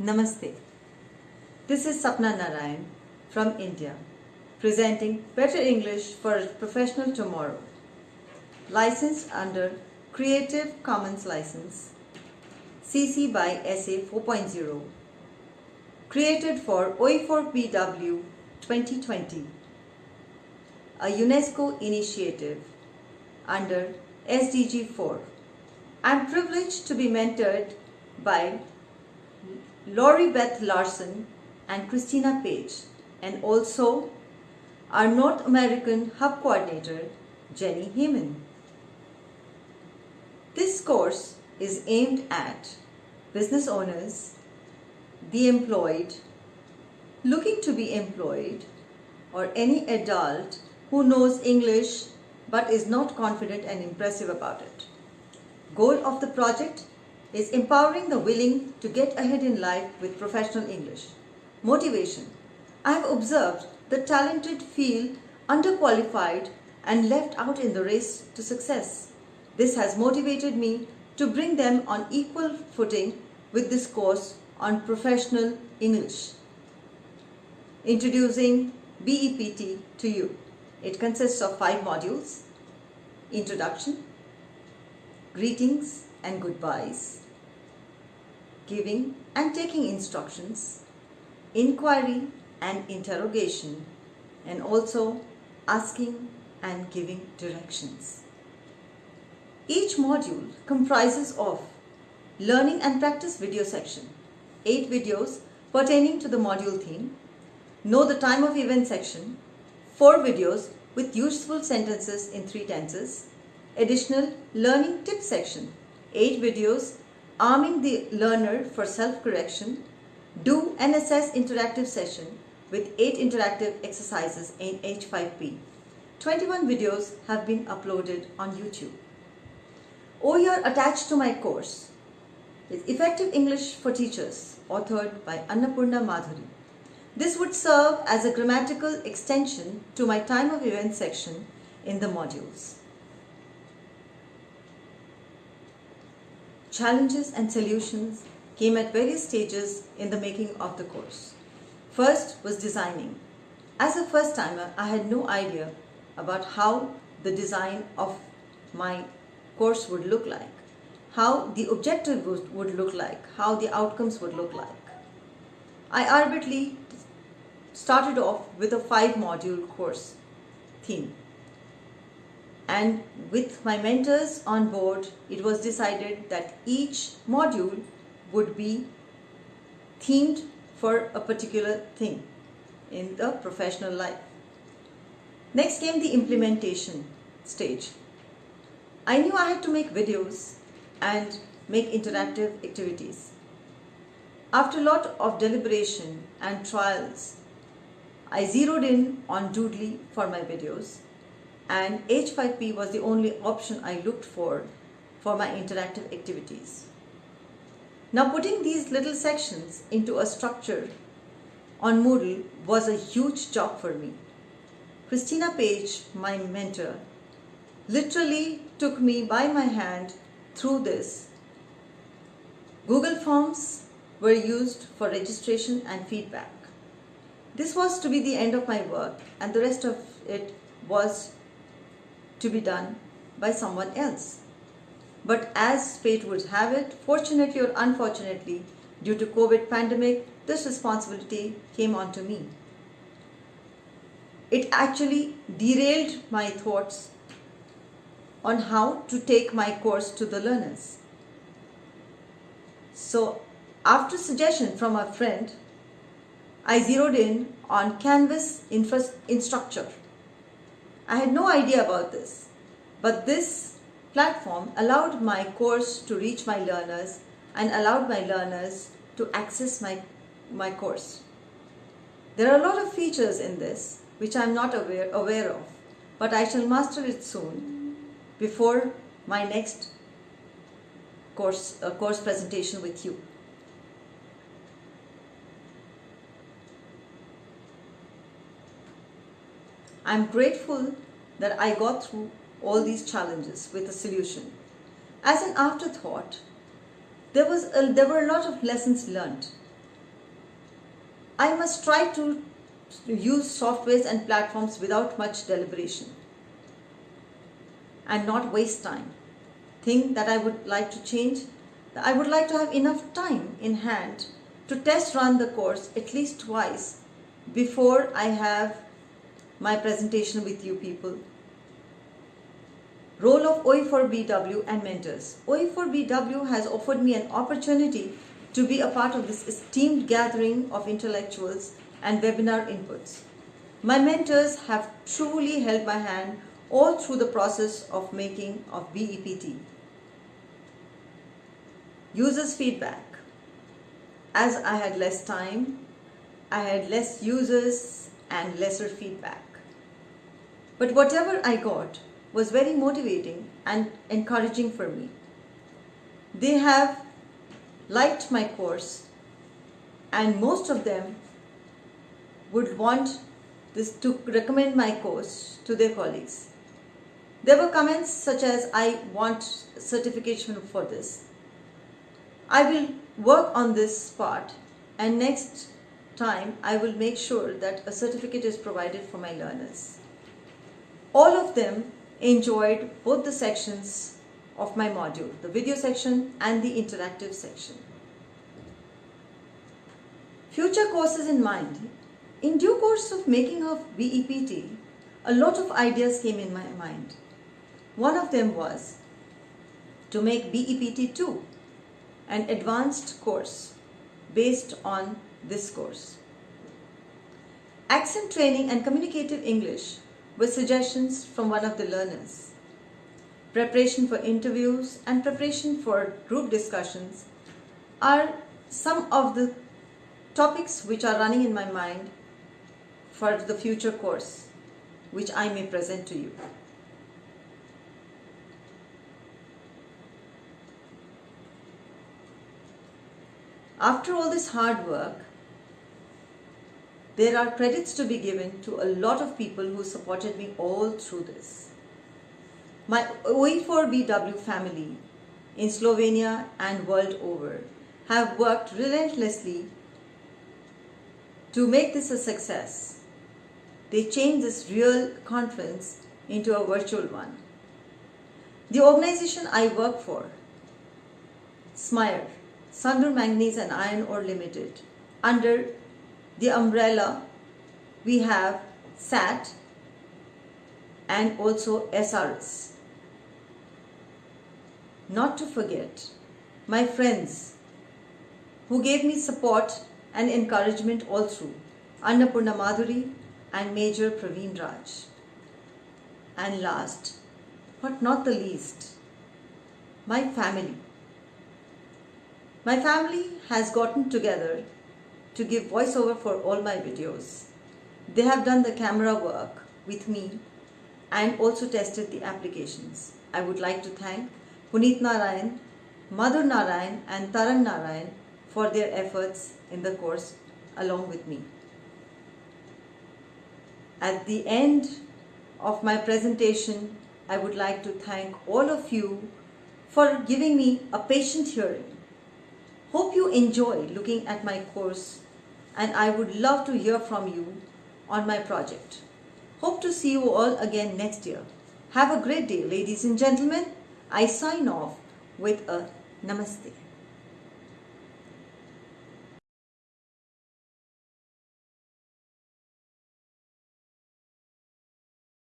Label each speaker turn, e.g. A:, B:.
A: Namaste. This is Sapna Narayan from India, presenting Better English for a Professional Tomorrow. Licensed under Creative Commons License, CC by SA 4.0. Created for OE4BW 2020, a UNESCO initiative under SDG 4. I'm privileged to be mentored by Laurie Beth Larson and Christina Page, and also our North American Hub Coordinator, Jenny Heeman. This course is aimed at business owners, the employed, looking to be employed, or any adult who knows English but is not confident and impressive about it. Goal of the project is empowering the willing to get ahead in life with professional English. Motivation. I have observed the talented feel underqualified and left out in the race to success. This has motivated me to bring them on equal footing with this course on professional English. Introducing BEPT to you. It consists of five modules. Introduction, greetings and goodbyes, giving and taking instructions, inquiry and interrogation, and also asking and giving directions. Each module comprises of learning and practice video section, 8 videos pertaining to the module theme, know the time of event section, 4 videos with useful sentences in 3 tenses, additional learning tip section, 8 videos arming the learner for self-correction, do and assess interactive session with 8 interactive exercises in H5P. 21 videos have been uploaded on YouTube. Oh, OER attached to my course is Effective English for Teachers, authored by Annapurna Madhuri. This would serve as a grammatical extension to my time of event section in the modules. Challenges and solutions came at various stages in the making of the course. First was designing. As a first timer, I had no idea about how the design of my course would look like, how the objective would, look like, how the outcomes would look like. I arbitrarily started off with a five module course theme. And with my mentors on board, it was decided that each module would be themed for a particular thing in the professional life. Next came the implementation stage. I knew I had to make videos and make interactive activities. After a lot of deliberation and trials, I zeroed in on Doodly for my videos and H5P was the only option I looked for for my interactive activities. Now putting these little sections into a structure on Moodle was a huge job for me. Christina Page, my mentor, literally took me by my hand through this. Google Forms were used for registration and feedback. This was to be the end of my work and the rest of it was to be done by someone else. But as fate would have it, fortunately or unfortunately, due to COVID pandemic, this responsibility came onto me. It actually derailed my thoughts on how to take my course to the learners. So after suggestion from a friend, I zeroed in on Canvas Instructure. I had no idea about this, but this platform allowed my course to reach my learners and allowed my learners to access my, my course. There are a lot of features in this which I am not aware, aware of, but I shall master it soon before my next course, uh, course presentation with you. I'm grateful that I got through all these challenges with a solution. As an afterthought, there, was a, there were a lot of lessons learned. I must try to use softwares and platforms without much deliberation and not waste time. Thing that I would like to change, I would like to have enough time in hand to test run the course at least twice before I have my presentation with you people. Role of OE4BW and mentors. OE4BW has offered me an opportunity to be a part of this esteemed gathering of intellectuals and webinar inputs. My mentors have truly held my hand all through the process of making of BEPT. Users feedback. As I had less time, I had less users and lesser feedback. But whatever I got was very motivating and encouraging for me. They have liked my course and most of them would want this to recommend my course to their colleagues. There were comments such as I want certification for this. I will work on this part and next time I will make sure that a certificate is provided for my learners. All of them enjoyed both the sections of my module, the video section and the interactive section. Future courses in mind. In due course of making of BEPT, a lot of ideas came in my mind. One of them was to make BEPT 2 an advanced course based on this course. Accent training and communicative English were suggestions from one of the learners. Preparation for interviews and preparation for group discussions are some of the topics which are running in my mind for the future course which I may present to you. After all this hard work, there are credits to be given to a lot of people who supported me all through this. My OE4BW family in Slovenia and world over have worked relentlessly to make this a success. They changed this real conference into a virtual one. The organization I work for, SMIORE, Sandur Manganese and Iron Ore Limited, under the umbrella we have SAT and also SRS. Not to forget my friends who gave me support and encouragement all through Annapurna Madhuri and Major Praveen Raj. And last but not the least, my family. My family has gotten together to give voiceover for all my videos. They have done the camera work with me and also tested the applications. I would like to thank Puneet Narayan, Madhur Narayan and Taran Narayan for their efforts in the course along with me. At the end of my presentation, I would like to thank all of you for giving me a patient hearing. Hope you enjoy looking at my course and I would love to hear from you on my project. Hope to see you all again next year. Have a great day, ladies and gentlemen. I sign off with a namaste.